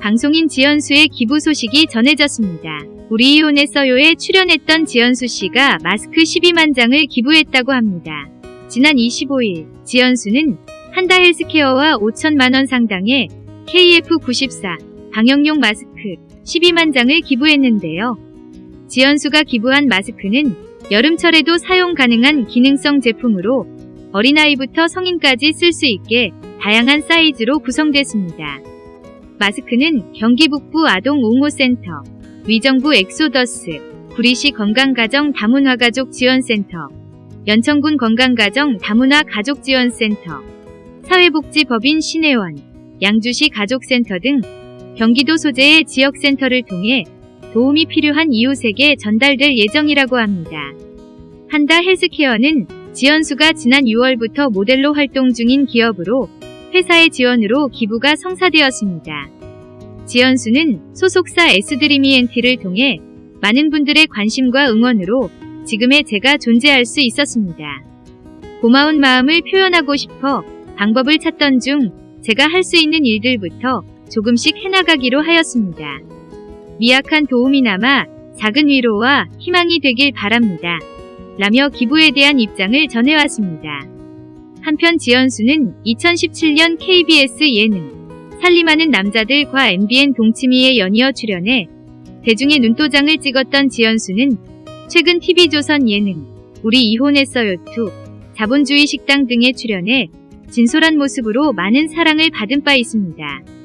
방송인 지연수의 기부 소식이 전해졌습니다. 우리 이혼했어요에 출연했던 지연수 씨가 마스크 12만 장을 기부했다고 합니다. 지난 25일 지연수는 한다 헬스케어와 5천만 원 상당의 KF94 방역용 마스크 12만 장을 기부했는데요. 지연수가 기부한 마스크는 여름철에도 사용 가능한 기능성 제품으로 어린아이부터 성인까지 쓸 수 있게 다양한 사이즈로 구성됐습니다. 마스크는 경기 북부 아동 옹호센터, 의정부 엑소더스, 구리시 건강가정 다문화 가족 지원센터, 연천군 건강가정 다문화 가족 지원센터, 사회복지법인 신혜원, 양주시 가족센터 등 경기도 소재의 지역센터를 통해 도움이 필요한 이웃에게 전달될 예정이라고 합니다. 한다 헬스케어는 지연수가 지난 6월부터 모델로 활동 중인 기업으로 회사의 지원으로 기부가 성사되었습니다. 지연수는 소속사 S드리미엔티를 통해 많은 분들의 관심과 응원으로 지금의 제가 존재할 수 있었습니다. 고마운 마음을 표현하고 싶어 방법을 찾던 중 제가 할 수 있는 일들부터 조금씩 해나가기로 하였습니다. 미약한 도움이나마 작은 위로와 희망이 되길 바랍니다. 라며 기부에 대한 입장을 전해왔습니다. 한편 지연수는 2017년 KBS 예능 살림하는 남자들과 MBN 동치미에 연이어 출연해 대중의 눈도장을 찍었던 지연수는 최근 TV조선 예능 우리 이혼했어요 2 자본주의 식당 등에 출연해 진솔한 모습으로 많은 사랑을 받은 바 있습니다.